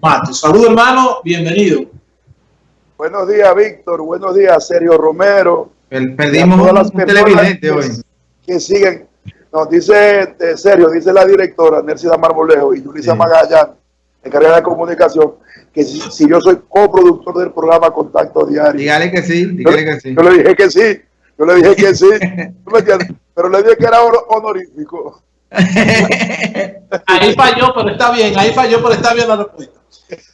Matos. Saludos hermano, bienvenido. Buenos días Víctor, buenos días Sergio Romero. Perdimos un televidente hoy. Que siguen, nos dice eh, Sergio, dice la directora Nercida Marmolejo y Yulisa sí. Magallán, encargada de comunicación, que si, yo soy coproductor del programa Contacto Diario. Dígale que sí, dígale que sí. Yo le dije que sí, yo le dije que sí, pero le dije que era honorífico. ahí falló, pero está bien, ahí falló, pero está bien la respuesta.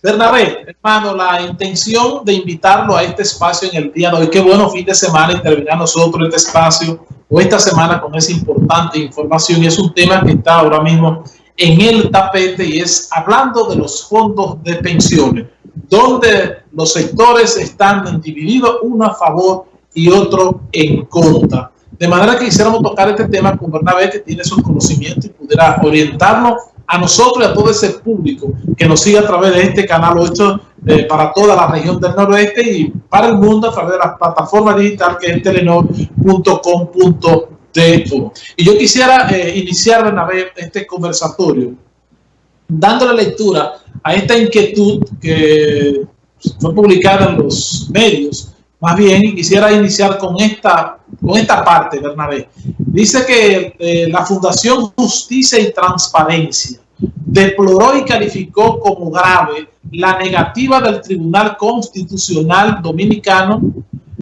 Bernabé, hermano, la intención de invitarlo a este espacio en el día de hoy, qué bueno fin de semana intervenir nosotros este espacio o esta semana con esa importante información y es un tema que está ahora mismo en el tapete y es hablando de los fondos de pensiones, donde los sectores están divididos uno a favor y otro en contra. De manera que quisiéramos tocar este tema con Bernabé, que tiene sus conocimientos y pudiera orientarnos a nosotros y a todo ese público que nos sigue a través de este canal 8 eh, para toda la región del noroeste y para el mundo a través de la plataforma digital que es telenor.com.de. Y yo quisiera eh, iniciar, Bernabé, este conversatorio dándole lectura a esta inquietud que fue publicada en los medios más bien, quisiera iniciar con esta, con esta parte, Bernabé. Dice que eh, la Fundación Justicia y Transparencia deploró y calificó como grave la negativa del Tribunal Constitucional Dominicano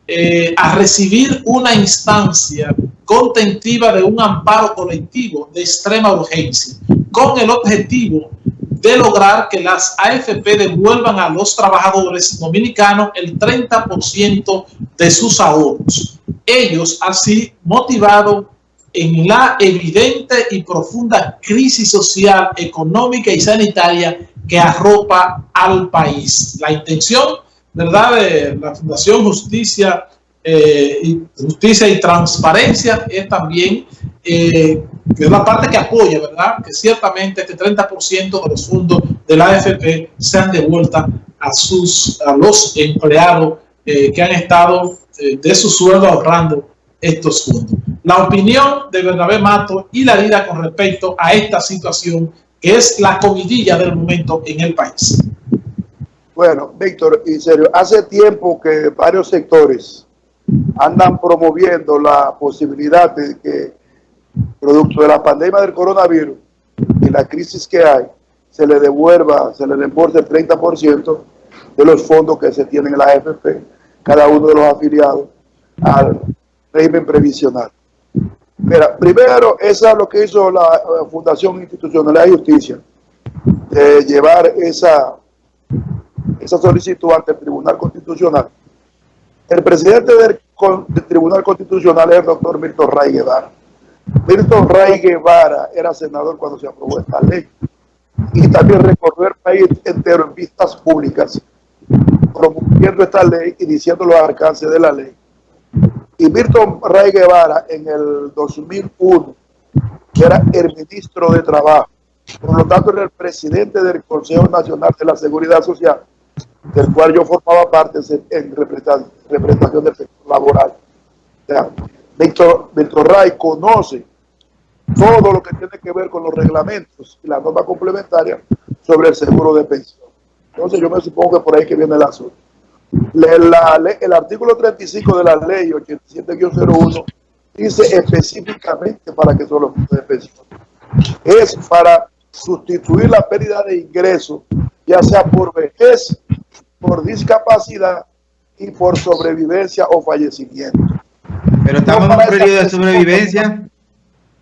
eh, a recibir una instancia contentiva de un amparo colectivo de extrema urgencia, con el objetivo de lograr que las AFP devuelvan a los trabajadores dominicanos el 30% de sus ahorros. Ellos así motivados en la evidente y profunda crisis social, económica y sanitaria que arropa al país. La intención, ¿verdad?, de la Fundación Justicia, eh, Justicia y Transparencia es también eh, que es la parte que apoya, ¿verdad? Que ciertamente este 30% de los fondos de la AFP sean devueltas a, sus, a los empleados eh, que han estado eh, de su sueldo ahorrando estos fondos. La opinión de Bernabé Mato y la vida con respecto a esta situación que es la comidilla del momento en el país. Bueno, Víctor, y serio, hace tiempo que varios sectores andan promoviendo la posibilidad de que producto de la pandemia del coronavirus y la crisis que hay, se le devuelva, se le reembolse el 30% de los fondos que se tienen en la AFP, cada uno de los afiliados al régimen previsional. Mira, primero, esa es lo que hizo la Fundación Institucional de Justicia, de llevar esa, esa solicitud ante el Tribunal Constitucional. El presidente del, del Tribunal Constitucional es el doctor Milton Ray Guevara Milton Ray Guevara era senador cuando se aprobó esta ley y también recorrió el país entero en vistas públicas promoviendo esta ley y diciendo los alcances de la ley. Y Milton Ray Guevara en el 2001, que era el ministro de Trabajo, por lo tanto era el presidente del Consejo Nacional de la Seguridad Social, del cual yo formaba parte en representación del sector laboral. Víctor, Ray conoce todo lo que tiene que ver con los reglamentos y la norma complementaria sobre el seguro de pensión. Entonces yo me supongo que por ahí que viene el asunto. El artículo 35 de la ley 87-01 dice específicamente para qué son los fondos de pensión. Es para sustituir la pérdida de ingresos, ya sea por vejez, por discapacidad y por sobrevivencia o fallecimiento. Pero estamos en un periodo de sobrevivencia.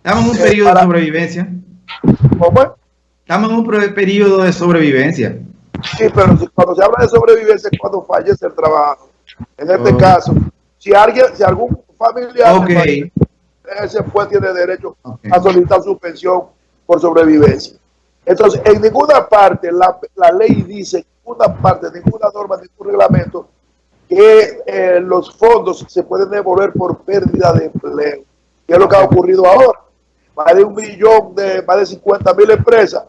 Estamos en un periodo de sobrevivencia. ¿Cómo? Estamos en un periodo de sobrevivencia. Sí, pero cuando se habla de sobrevivencia es cuando fallece el trabajo. En este caso, si alguien, si algún familiar okay. ese pues tiene derecho a solicitar su pensión por sobrevivencia. Entonces, en ninguna parte la, la ley dice, en ninguna parte, ninguna norma, ningún reglamento que eh, los fondos se pueden devolver por pérdida de empleo. ¿Qué es lo que ha ocurrido ahora? Más de un millón de, más de 50 mil empresas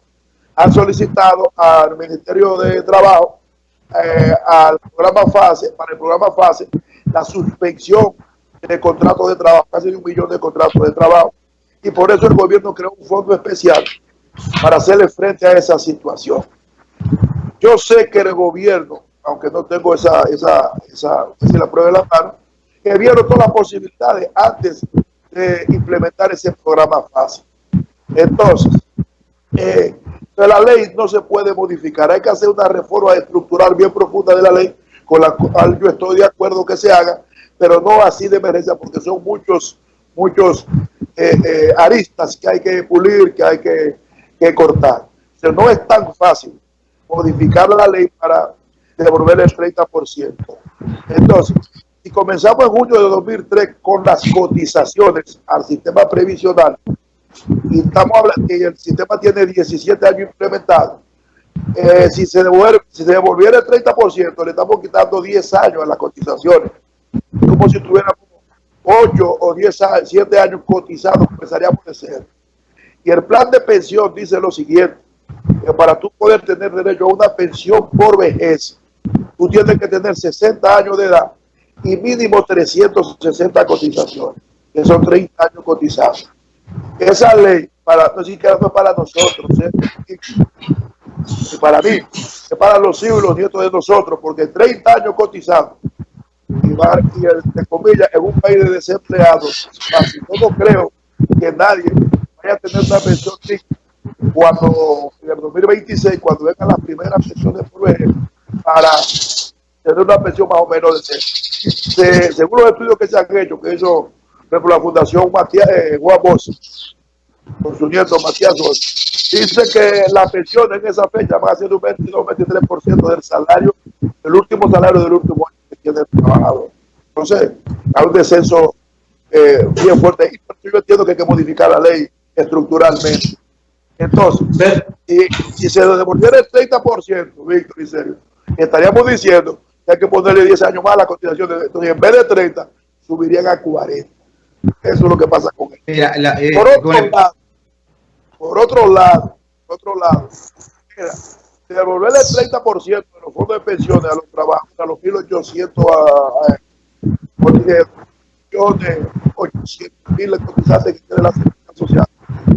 han solicitado al Ministerio de Trabajo, eh, al programa FASE, para el programa FASE, la suspensión de contratos de trabajo, casi un millón de contratos de trabajo. Y por eso el gobierno creó un fondo especial para hacerle frente a esa situación. Yo sé que el gobierno, aunque no tengo esa, esa, esa, la prueba de la mano, que vieron todas las posibilidades antes de implementar ese programa fácil. Entonces, eh, la ley no se puede modificar, hay que hacer una reforma estructural bien profunda de la ley, con la cual yo estoy de acuerdo que se haga, pero no así de emergencia, porque son muchos, muchos eh, eh, aristas que hay que pulir, que hay que, que cortar. No es tan fácil modificar la ley para devolver el 30%. Entonces, si comenzamos en junio de 2003 con las cotizaciones al sistema previsional, y estamos hablando que el sistema tiene 17 años implementado, eh, si, se devuelve, si se devolviera el 30%, le estamos quitando 10 años a las cotizaciones, como si tuviéramos 8 o 10 años, 7 años cotizados, empezaríamos de cero. Y el plan de pensión dice lo siguiente, que para tú poder tener derecho a una pensión por vejez, tú tienes que tener 60 años de edad y mínimo 360 cotizaciones, que son 30 años cotizados. Esa ley, para, no, no para nosotros, ¿eh? para mí, es para los hijos y los nietos de nosotros, porque 30 años cotizados y, el, de comillas, en un país de desempleados, así no creo que nadie vaya a tener una pensión cuando en el 2026, cuando vengan las primeras pensiones para tener una pensión más o menos de, según los estudios que se han hecho, que hizo por la Fundación Matías eh, Juan con su nieto Matías dice que las pensiones en esa fecha van a ser un 22-23% del salario, del último salario del último año que tiene el trabajador. Entonces, hay un descenso eh, bien fuerte. Y yo entiendo que hay que modificar la ley estructuralmente. Entonces, si, se devolviera el 30%, Víctor y serio, estaríamos diciendo que hay que ponerle 10 años más a la cotización. De, entonces, en vez de 30, subirían a 40. Eso es lo que pasa con él. Eh, por, otro lado, por otro lado, por otro lado, mira, devolverle el 30% de los fondos de pensiones a los trabajadores, a los 1.800 a, a, millones, 800 mil cotizantes que tiene la seguridad social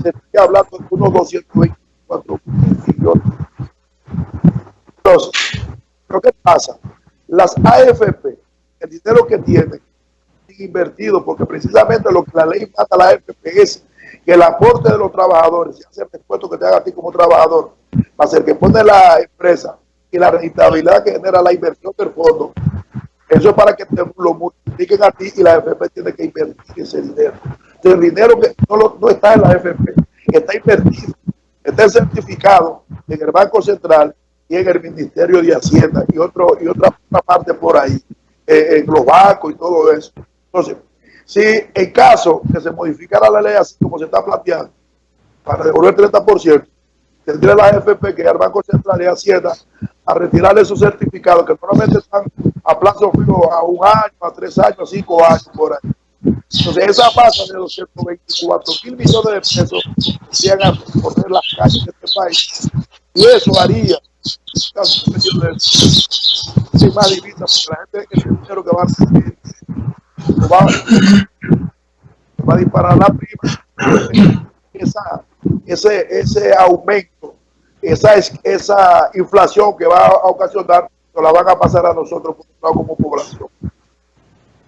se está hablando de unos 224 millones. Entonces, ¿pero qué pasa? Las AFP, el dinero que tienen invertido, porque precisamente lo que la ley mata a la AFP es que el aporte de los trabajadores, ya sea el que te haga a ti como trabajador, a ser que pone la empresa y la rentabilidad que genera la inversión del fondo, eso es para que te lo multipliquen a ti y la AFP tiene que invertir ese dinero el dinero que no, está en la FP, está invertido, está certificado en el Banco Central y en el Ministerio de Hacienda y, otro, y otra, parte por ahí, eh, en los bancos y todo eso. Entonces, si en caso que se modificara la ley así como se está planteando, para devolver el 30%, tendría la FP que ir al Banco Central y Hacienda a retirarle esos certificados que normalmente están a plazo fijo a un año, a tres años, a cinco años por ahí. Entonces, esa masa de 224 mil millones de pesos irían a poner las calles de este país. Y eso haría sin más divisas, porque la gente el dinero que va a recibir va, va a disparar la prima. Esa, ese, ese aumento, esa, esa inflación que va a ocasionar, nos la van a pasar a nosotros como población.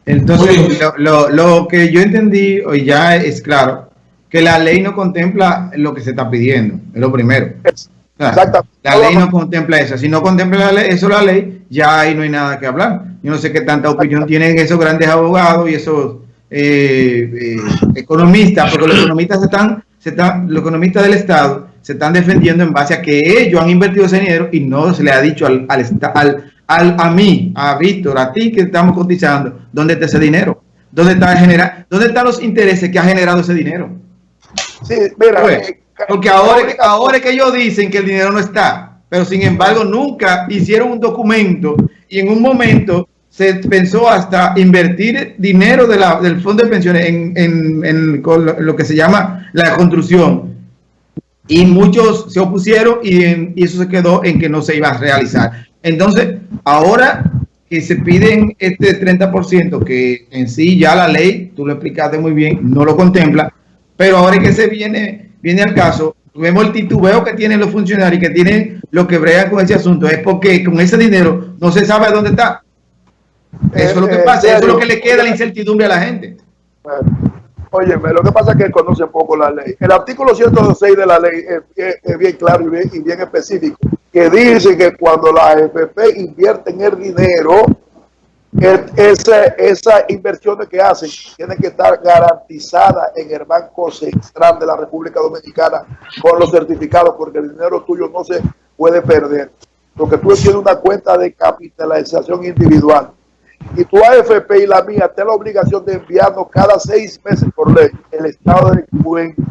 Entonces, lo, lo, que yo entendí hoy ya es claro, que la ley no contempla lo que se está pidiendo, es lo primero. Exacto. La ley no contempla eso. Si no contempla eso la ley, ya ahí no hay nada que hablar. Yo no sé qué tanta opinión tienen esos grandes abogados y esos eh, eh, economistas, porque los economistas están, se están, los economistas del Estado se están defendiendo en base a que ellos han invertido ese dinero y no se le ha dicho al, al, al a mí, a Víctor, a ti que estamos cotizando, ¿dónde está ese dinero? ¿Dónde, está genera, ¿Dónde están los intereses que ha generado ese dinero? Sí, mira, pues, eh, porque ahora, ahora es que ellos dicen que el dinero no está, pero sin embargo nunca hicieron un documento y en un momento se pensó hasta invertir dinero del fondo de pensiones en, en, en lo que se llama la construcción. Y muchos se opusieron y, y eso se quedó en que no se iba a realizar. Entonces, ahora que se piden este 30%, que en sí ya la ley, tú lo explicaste muy bien, no lo contempla, pero ahora que se viene, viene al caso, vemos el titubeo que tienen los funcionarios que tienen lo que bregan con ese asunto, es porque con ese dinero no se sabe dónde está. Eso es lo que eh, pasa, eso es lo que le queda la incertidumbre a la gente. Oye, lo que pasa es que conoce poco la ley. El artículo 106 de la ley es, bien claro y bien, y bien, específico, que dice que cuando la AFP invierten el dinero, esa, esas inversiones que hacen tienen que estar garantizadas en el Banco Central de la República Dominicana con los certificados, porque el dinero tuyo no se puede perder. Porque tú tienes una cuenta de capitalización individual y tu AFP y la mía tienen la obligación de enviarnos cada seis meses por ley el estado de cuenta.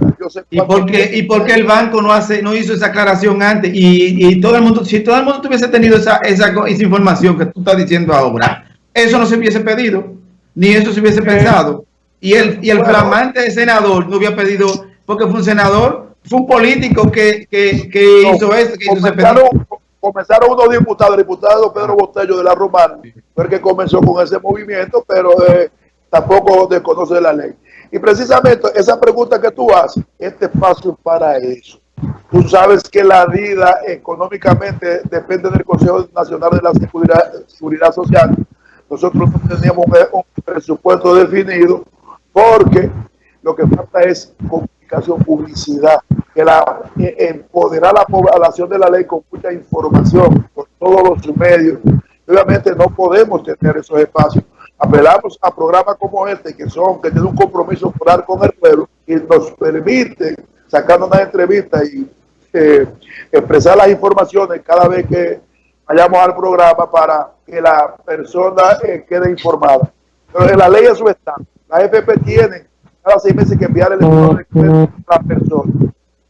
¿Y por qué, y porque el banco no hace no hizo esa aclaración antes? Y, y, todo el mundo, si todo el mundo tuviese tenido esa, esa, esa información que tú estás diciendo ahora, eso no se hubiese pedido, ni eso se hubiese pensado. Y el, y el flamante senador no hubiera pedido, porque fue un senador, fue un político que, que, que hizo eso, que hizo ese pedido comenzaron unos diputados, el diputado Pedro Botello de la Romana, fue el que comenzó con ese movimiento, pero eh, tampoco desconoce la ley. Y precisamente esa pregunta que tú haces, este espacio es para eso. Tú sabes que la vida económicamente depende del Consejo Nacional de la Seguridad, Social. Nosotros no teníamos un presupuesto definido porque lo que falta es comunicación, publicidad que la, eh, empoderar a la población de la ley con mucha información por todos los medios. Obviamente no podemos tener esos espacios. Apelamos a programas como este, que son que tienen un compromiso moral con el pueblo y nos permite, sacando una entrevista y eh, expresar las informaciones cada vez que vayamos al programa para que la persona eh, quede informada. Pero en la ley eso está. La FP tiene cada seis meses que enviar el de a la persona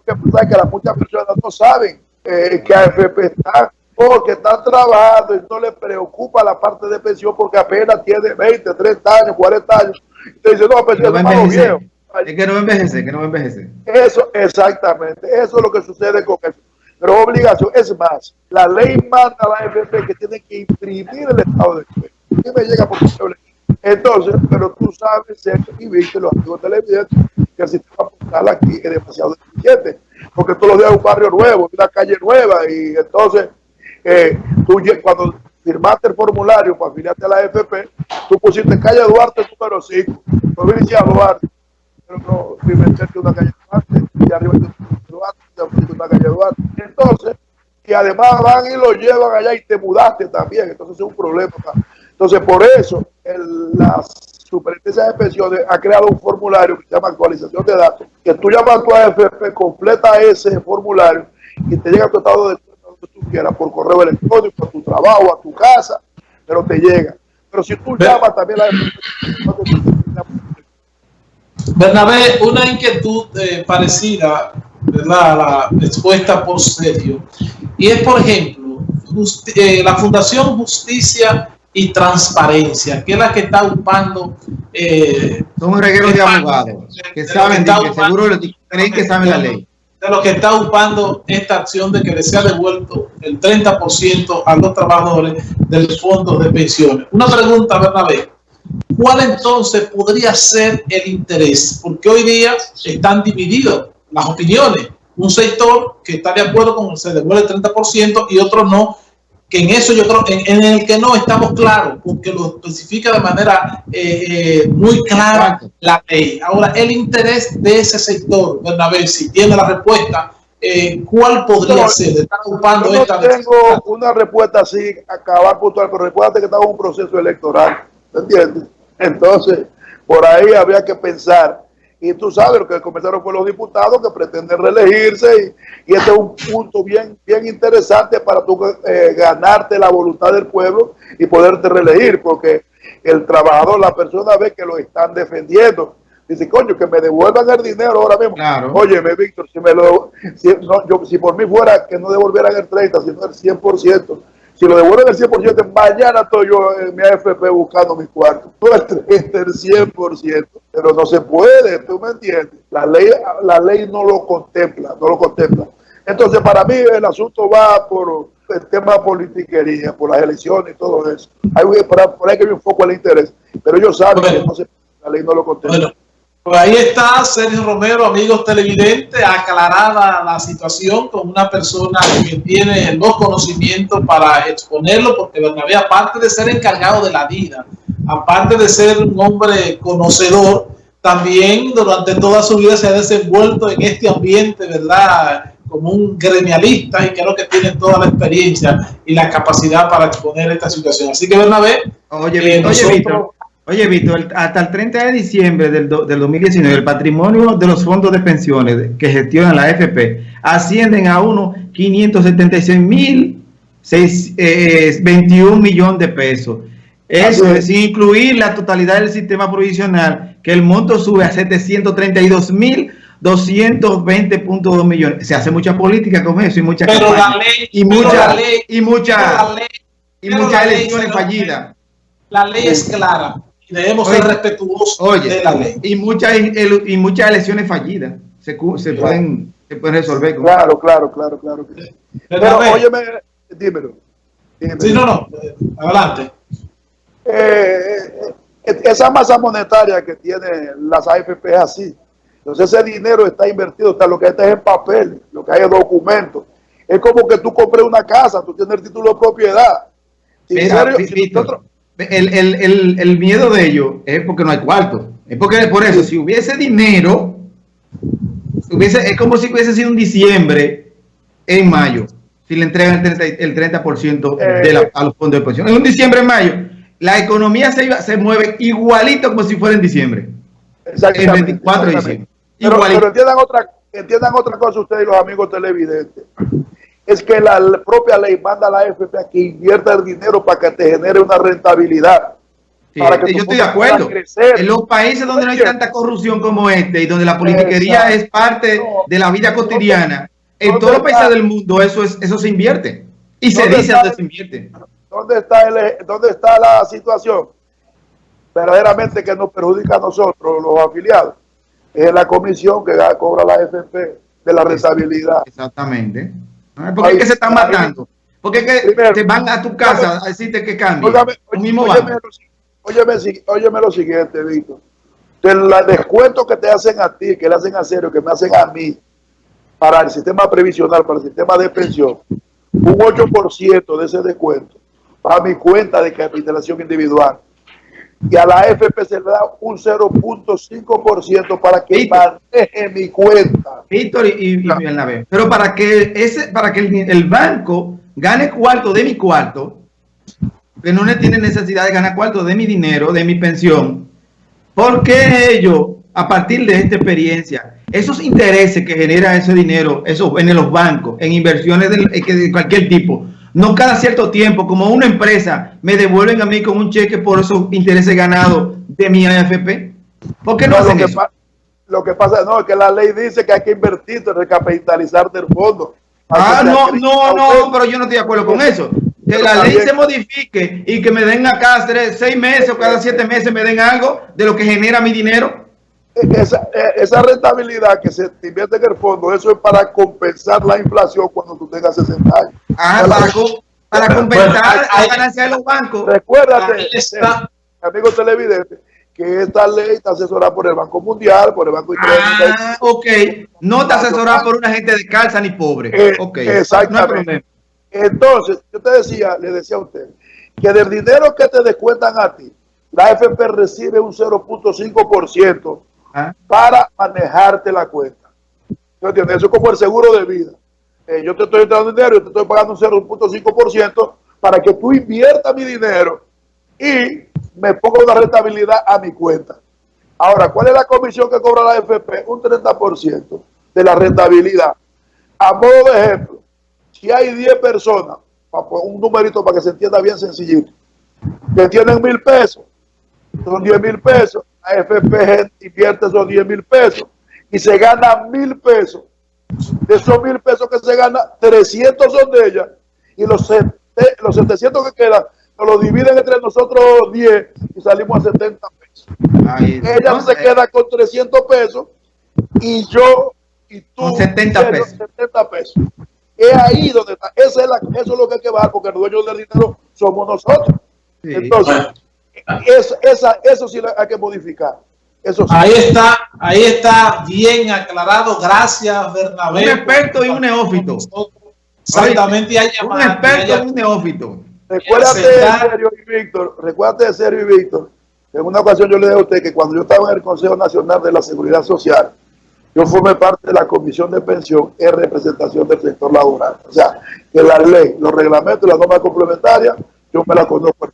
que, que muchas personas no saben eh, que AFP está porque están trabajando y no les preocupa la parte de pensión porque apenas tiene 20, 30 años, 40 años. Entonces, no, pues, no es viejo. Es que no envejece, que no envejece. Eso, exactamente. Eso es lo que sucede con eso. Pero obligación. Es más, la ley manda a la AFP que tiene que imprimir el estado de cuenta. Y me llega por Entonces, pero tú sabes, y viste los activos televidentes, que el sistema postal aquí es demasiado deficiente, porque todos los días un barrio nuevo, una calle nueva, y entonces eh, tú cuando firmaste el formulario para afiliarte a la FP, tú pusiste calle Duarte número 5, provincia de Duarte, pero no firmaste una calle Duarte, y arriba Duarte, Entonces, y además van y lo llevan allá y te mudaste también, entonces es un problema. Entonces, por eso, el, las Superintendencia de Pensiones ha creado un formulario que se llama actualización de datos, que tú llamas a tu AFP, completa ese formulario y te llega tu estado de cuenta donde tú quieras, por correo electrónico, a tu trabajo, a tu casa, pero te llega. Pero si tú llamas también a la AFP, Bernabé, una inquietud eh, parecida la expuesta por Sergio, y es, por ejemplo, eh, la Fundación Justicia y transparencia, que es la que está ocupando... Eh, Son un reguero de abogados que saben, que, seguro creen que saben la ley. De lo que está ocupando esta acción de que le sea devuelto el 30% a los trabajadores del fondo de pensiones. Una pregunta, Bernabé. ¿Cuál entonces podría ser el interés? Porque hoy día están divididos las opiniones. Un sector que está de acuerdo con que se devuelve el 30% y otro no, que en eso yo creo, en, el que no estamos claros, porque lo especifica de manera eh, eh, muy clara la ley. Ahora, el interés de ese sector, Bernabé, si tiene la respuesta, eh, ¿cuál podría ser? Ocupando yo no tengo una respuesta así, acabar puntual, pero recuerda que estamos en un proceso electoral, ¿entiendes? Entonces, por ahí habría que pensar y tú sabes lo que comenzaron fue los diputados que pretenden reelegirse y, este es un punto bien, bien interesante para tú eh, ganarte la voluntad del pueblo y poderte reelegir, porque el trabajador, la persona ve que lo están defendiendo. Dice, coño, que me devuelvan el dinero ahora mismo. Claro. Óyeme, Víctor, si, me lo, si, yo, si por mí fuera que no devolvieran el 30, sino el 100%, si lo devuelven el 100%, mañana estoy yo en mi AFP buscando mi cuarto. Todo el 30, el 100%. Pero no se puede, ¿tú me entiendes? La ley, la ley no lo contempla, no lo contempla. Entonces, para mí el asunto va por el tema de politiquería, por las elecciones y todo eso. Hay, por, ahí que hay un foco al interés. Pero ellos saben que no se, la ley no lo contempla. Pues ahí está Sergio Romero, amigos televidentes, aclarada la situación con una persona que tiene los conocimientos para exponerlo, porque Bernabé, aparte de ser encargado de la vida, aparte de ser un hombre conocedor, también durante toda su vida se ha desenvuelto en este ambiente, ¿verdad?, como un gremialista y creo que tiene toda la experiencia y la capacidad para exponer esta situación. Así que Bernabé, oye, eh, oye Oye, Víctor, hasta el 30 de diciembre del, 2019, el patrimonio de los fondos de pensiones que gestionan la FP ascienden a unos 576 mil 21 eh, millones de pesos. Eso es sin incluir la totalidad del sistema provisional, que el monto sube a 732 mil 220.2 millones. Se hace mucha política con eso y mucha pero la ley, y mucha ley, y mucha y muchas elecciones fallidas. La ley es clara y debemos ser respetuosos de la ley. Y muchas, y muchas elecciones fallidas se, se pueden, se pueden resolver. claro, claro, claro, claro. Pero, óyeme, dímelo, Sí, no, no, adelante. Eh, eh, esa masa monetaria que tienen las AFP es así. Entonces ese dinero está invertido, está lo que está es en papel, lo que hay es documentos. Es como que tú compres una casa, tú tienes el título de propiedad. Mira, el, el, el, miedo de ellos es porque no hay cuarto. Es porque por eso, si hubiese dinero, hubiese, es como si hubiese sido un diciembre en mayo, si le entregan el 30%, el 30 de la, eh. a los fondos de pensión. En un diciembre en mayo, la economía se, se mueve igualito como si fuera en diciembre. En 24 de diciembre. Pero, pero, entiendan, otra, entiendan otra cosa ustedes y los amigos televidentes es que la propia ley manda a la FP a que invierta el dinero para que te genere una rentabilidad. para que yo estoy de acuerdo. En los países donde no hay tanta corrupción como este y donde la politiquería es parte de la vida cotidiana, en todos los países del mundo eso es eso se invierte. Y se dice dónde se invierte. ¿Dónde está, el, ¿Dónde está la situación? Verdaderamente que nos perjudica a nosotros, los afiliados. Es la comisión que cobra la FP de la rentabilidad. Exactamente. ¿Por qué que se están matando? ¿Por qué que te van a tu casa a decirte que cambie? Óyeme, lo siguiente, Víctor. El descuento que te hacen a ti, que le hacen a Serio, que me hacen a mí, para el sistema previsional, para el sistema de pensión, un 8% de ese descuento para mi cuenta de capitalización individual y a la FP se le da un 0.5% para que maneje mi cuenta. Víctor y, y, Pero para que ese, para que el, banco gane cuarto de mi cuarto, que no tiene necesidad de ganar cuarto de mi dinero, de mi pensión, ¿por qué ellos, a partir de esta experiencia, esos intereses que genera ese dinero, eso en los bancos, en inversiones de cualquier tipo, no cada cierto tiempo, como una empresa, me devuelven a mí con un cheque por esos intereses ganados de mi AFP. ¿Por qué no, hacen lo, que lo que pasa no, es que la ley dice que hay que invertir, recapitalizar del fondo. Ah, no, no, no, pero yo no estoy de acuerdo con eso. Que la ley se modifique y que me den acá tres, seis meses o cada siete meses me den algo de lo que genera mi dinero esa, esa, rentabilidad que se invierte en el fondo, eso es para compensar la inflación cuando tú tengas 60 años. Ah, para, para, compensar la ganancia de los bancos. Recuérdate, está. amigo televidente, que esta ley está asesorada por el Banco Mundial, por el Banco Internacional. Ah, ok. No está asesorada por una gente de calza ni pobre. Eh. Exactamente. Entonces, yo te decía, le decía a usted, que del dinero que te descuentan a ti, la FP recibe un 0.5% para manejarte la cuenta. entiendes? Eso es como el seguro de vida. Eh, yo te estoy dando dinero, yo te estoy pagando un 0.5% para que tú inviertas mi dinero y me ponga una rentabilidad a mi cuenta. Ahora, ¿cuál es la comisión que cobra la FP? Un 30% de la rentabilidad. A modo de ejemplo, si hay 10 personas, un numerito para que se entienda bien sencillito, que tienen mil pesos, son 10 mil pesos, AFP invierte esos 10 mil pesos y se gana mil pesos. De esos mil pesos que se gana, 300 son de ella y los, los 700 que quedan nos los dividen entre nosotros 10 y salimos a 70 pesos. ella se queda con 300 pesos y yo y tú 70 pesos. 70 pesos. Es ahí donde está. Esa es la, eso es lo que hay que bajar porque el dueño del dinero somos nosotros. Entonces, eso, esa, eso sí hay que modificar. Eso Ahí está, ahí está bien aclarado. Gracias, Bernabé. Un experto y un neófito. Exactamente, y hay Un experto y un neófito. Recuérdate, Sergio y Víctor, recuérdate, Sergio y Víctor, en una ocasión yo le dije a usted que cuando yo estaba en el Consejo Nacional de la Seguridad Social, yo formé parte de la Comisión de Pensión en representación del sector laboral. O sea, que la ley, los reglamentos y las normas complementarias, yo me las conozco.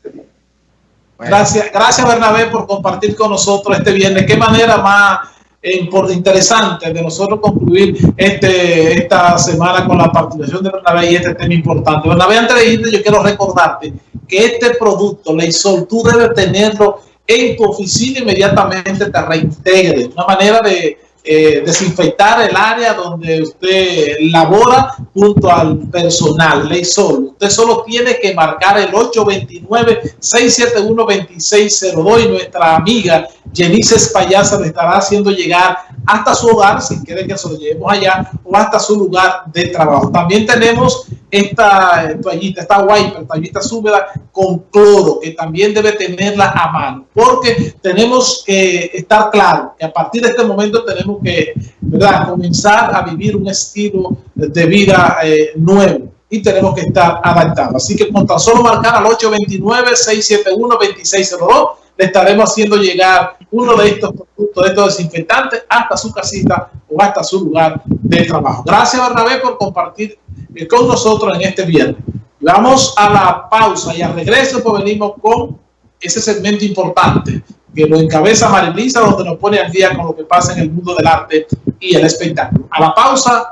Gracias, gracias Bernabé por compartir con nosotros este viernes. Qué manera más eh, interesante de nosotros concluir este, esta semana con la participación de Bernabé y este tema importante. Bernabé, antes de irte, yo quiero recordarte que este producto, Leisol, tú debes tenerlo en tu oficina inmediatamente te reintegre. Una manera de eh, desinfectar el área donde usted labora junto al personal, ley solo. Usted solo tiene que marcar el 829-671-2602 y nuestra amiga Jenice Espayasa le estará haciendo llegar hasta su hogar, si quiere que se lo llevemos allá, o hasta su lugar de trabajo. También tenemos esta toallita, esta wiper, toallita húmeda con cloro, que también debe tenerla a mano, porque tenemos que estar claro que a partir de este momento tenemos que ¿verdad? comenzar a vivir un estilo de vida eh, nuevo y tenemos que estar adaptados. Así que con tan solo marcar al 829-671-2602, le estaremos haciendo llegar uno de estos productos, de estos desinfectantes, hasta su casita o hasta su lugar de trabajo. Gracias, Bernabé, por compartir eh, con nosotros en este viernes. Vamos a la pausa y al regreso pues venimos con ese segmento importante que lo encabeza Marilisa, donde nos pone al día con lo que pasa en el mundo del arte y el espectáculo. A la pausa